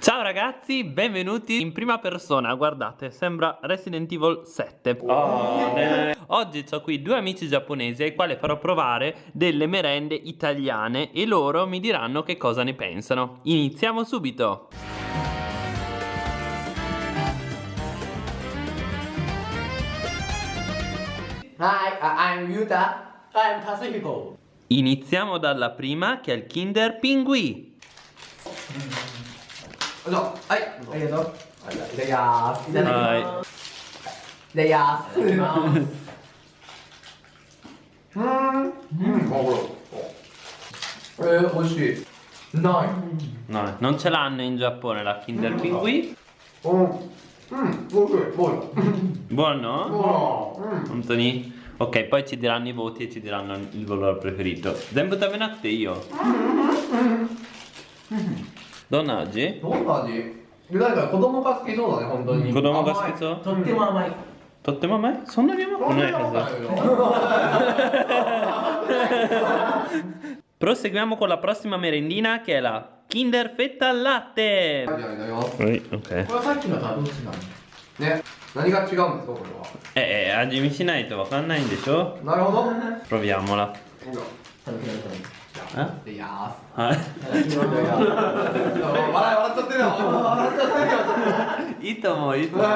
Ciao ragazzi, benvenuti in prima persona, guardate, sembra Resident Evil 7 oh, Oggi ho qui due amici giapponesi ai quali farò provare delle merende italiane e loro mi diranno che cosa ne pensano. Iniziamo subito. Hi, I'm Yuta. I'm Pacifico. Iniziamo dalla prima che è il Kinder Pinguì. No, ai, aiuto. Ragazzi, dai. Ragazzi. Mmm, mm, cavolo. Oh. Eh, oh, così. No. No, non ce l'hanno in Giappone la Kinder Pinguì. Oh. Mm, buono. Buono? Buono. Buono. Anthony? Ok, poi ci diranno i voti e ci diranno il loro preferito 全部食べなくていいよどんな味どんな味で誰か子供が好きそうだね本当に子供が好きそうとっても甘いとっても甘いそんなに甘くないはず Proseguiamo con la prossima merendina che è la Kinder Fetta al latte はいじゃあいただきます Oi, ok これはさっきのとはどう違うの ね。何が違うんですかこれは？Eh, eh, 味見しないとわかんないんでしょ？なるほど。Proviamola 食べてくださいえ？いやはい。ー笑っちゃってるよ笑っちゃってるよいいと思ういいと思う。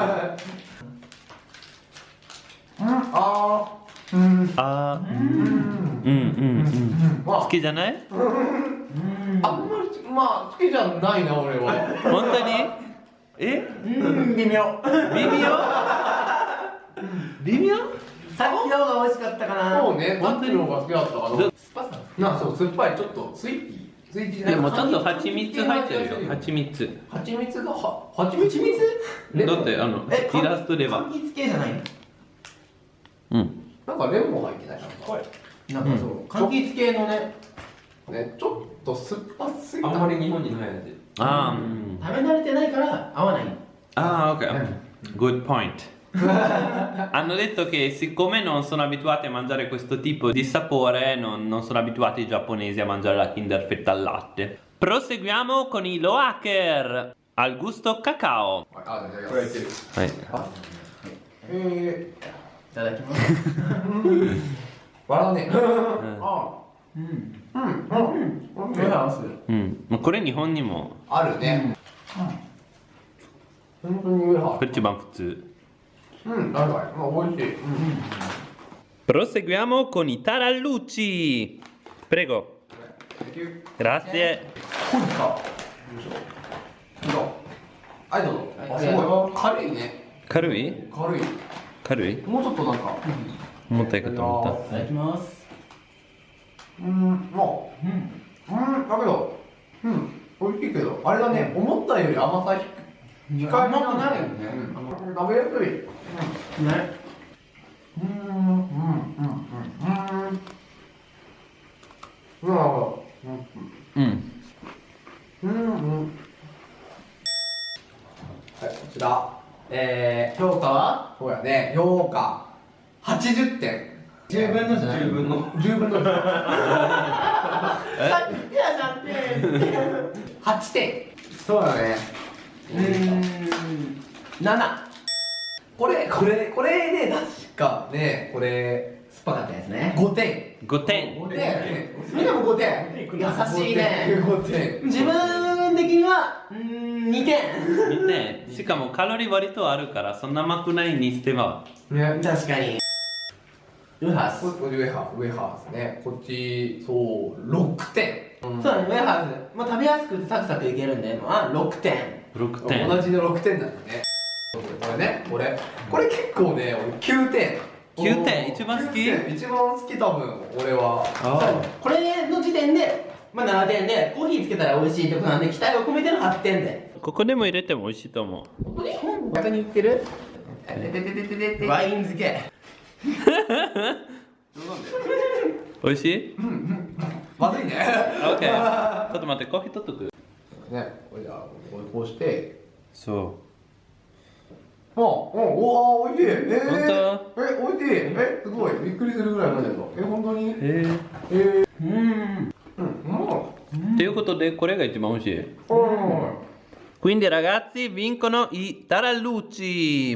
うんあー。うん。あー。うん。うんうんうん。ま好きじゃない？ああんまりまあ好きじゃないな俺は。本当に？え？うん微妙。微妙？微妙？さっきの方が美味しかったかな。そうね。本当にの方が好きだったかどな。酸っぱさ。なそう酸っぱい。ちょっとスイーティー。スイーティーじゃないでもちょっと蜂蜜入ってるよ。蜂蜜。蜂蜜。がは蜂蜜？だってあのえイラストでは柑橘系じゃないの？うん。なんかレモン入ってないかな。なんかそう、柑橘系のね。ねちょっと酸っぱすぎた。あんまり日本にない味あー食べ慣れてないから合わないAh, ok. Good point. Hanno detto che siccome non sono abituati a mangiare questo tipo di sapore, non, non sono abituati i giapponesi a mangiare la Kinder Fetta al latte. Proseguiamo con i Loaker al gusto cacao. はいあじゃあいただきますこれいける Vai. えいただきますー、笑うねあうん うん。うん。うん。合わせるうん、これ日本にもあるね本当に上はこれ一番普通。うん。確かにまあ美味しいうん。Proseguiamo con i tarallucci. Prego. Grazie. こいどうはいどうぞあすごい軽いね軽い軽いもうちょっとなん。か重たいかと思っいただきますうんまあうんうんだけどうん美味しいけどあれだね思ったより甘さ控えめ甘くないよね。ねうん食べやすい。ね。うんうんうんうんうん。うんなるほ。うん。うん。うん。うん。はいこちらえー、評価はそうやね評価80点10分のじゃない10分の10分のさっきやじゃんって8点そうだねうん7これこれこれね確かねこれ酸っぱかったやつね5点5点。5点それでも5点優しいね5点自分的にはうん2点見て、しかもカロリー割とあるからそんな甘くないにしては。ね確かにウハス。ここれウェハウェハーですね。こっちそう6点、そうだねウェハーズ、まあ、食べやすくてサクサクいけるんでまあ6点。6点。同じの6点なんだね。これねこれ。これ結構ね俺9点。9点一番好き？9点一番好き多分俺は。あこれの時点で、まあ、7点でコーヒーつけたら美味しいってことなんで期待を込めての8点で。ここでも入れても美味しいと思う。本当に言ってる？ワイン漬け美味しい？まずいねオッケー。ちょっと待って、コーヒー取っとく？ねこれじゃあこうしてそあ、うん、おわ、美味しい。えー、本え、美味しい。え、すごい。びっくりするぐらい飲んでるの。え、本当に？う。へえ。えー、うんうん、うん。ということでこれが一番美味しい quindi ragazzi vincono i tarallucci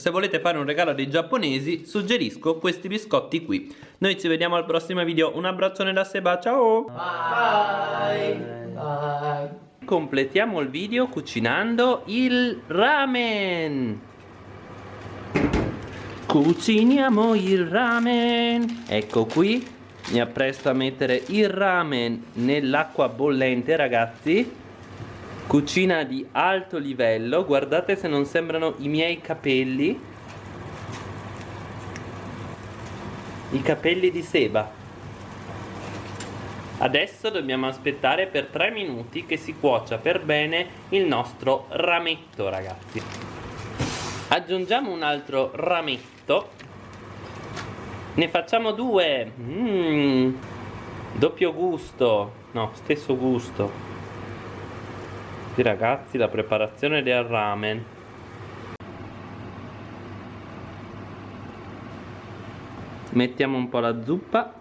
Se volete fare un regalo dei giapponesi, suggerisco questi biscotti qui. Noi ci vediamo al prossimo video. Un abbraccione da Seba, ciao! Bye. Bye. Completiamo il video cucinando il ramen. Cuciniamo il ramen. Ecco qui. Mi appresto a mettere il ramen nell'acqua bollente, ragazzi. Cucina di alto livello. Guardate se non sembrano i miei capelli. I capelli di Seba. Adesso dobbiamo aspettare per 3 minuti che si cuocia per bene il nostro rametto, ragazzi. Aggiungiamo un altro rametto. Ne facciamo due. Mm. Doppio gusto. No, stesso gusto. Sì, ragazzi, la preparazione del ramen. Mettiamo un po' la zuppa.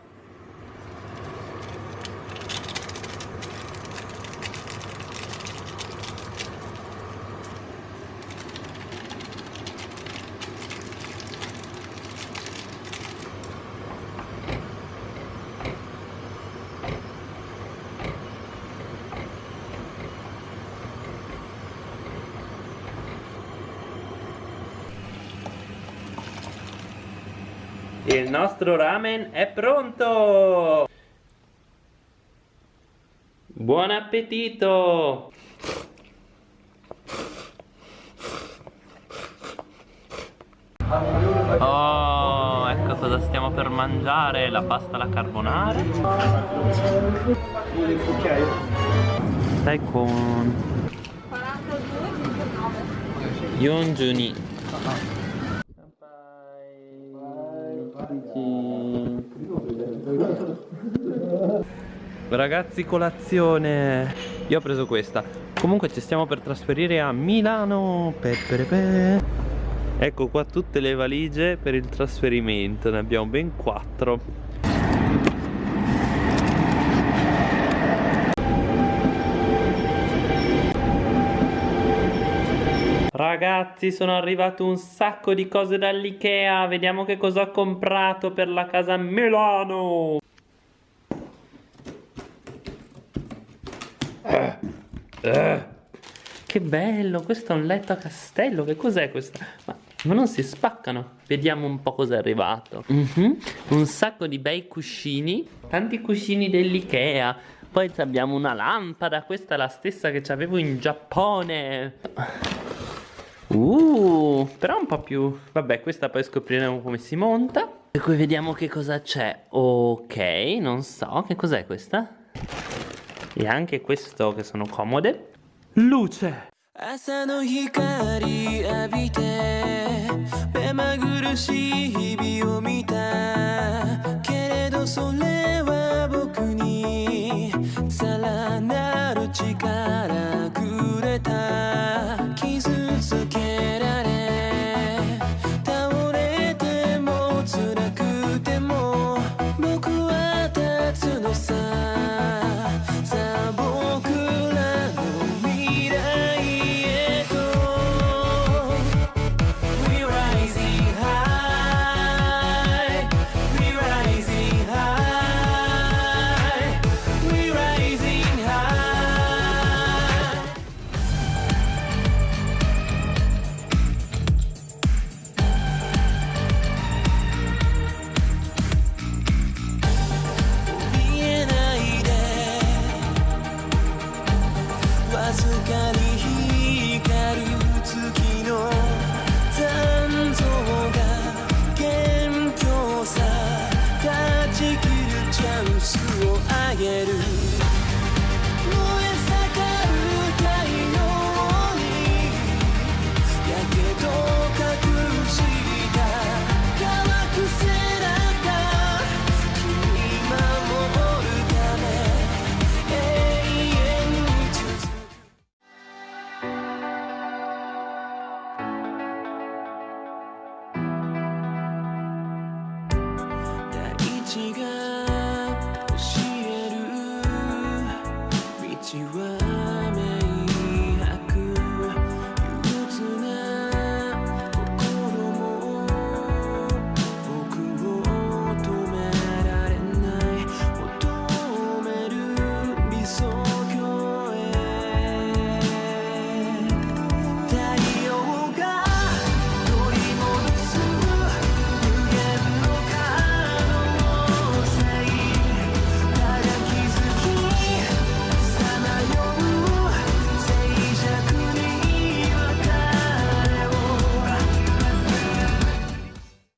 Il nostro ramen è pronto! Buon appetito! Oh, ecco cosa stiamo per mangiare, la pasta alla carbonara. Stai con 42 Ragazzi colazione. Io ho preso questa. Comunque ci stiamo per trasferire a Milano. Pe, pe, pe. Ecco qua tutte le valigie per il trasferimento. Ne abbiamo ben quattro. Ragazzi sono arrivato un sacco di cose dall'Ikea. Vediamo che cosa ho comprato per la casa Milano eh. Che bello, questo è un letto a castello Che cos'è questa? Ma, ma, non si spaccano Vediamo un po' cos'è arrivato mm -hmm. Un sacco di bei cuscini Tanti cuscini dell'Ikea Poi abbiamo una lampada Questa è la stessa che avevo in Giappone Uh, però un po' più... Vabbè, questa poi scopriremo come si monta. E qui vediamo che cosa c'è. Ok, non so, che cos'è questa? E anche questo che sono comode. Luce!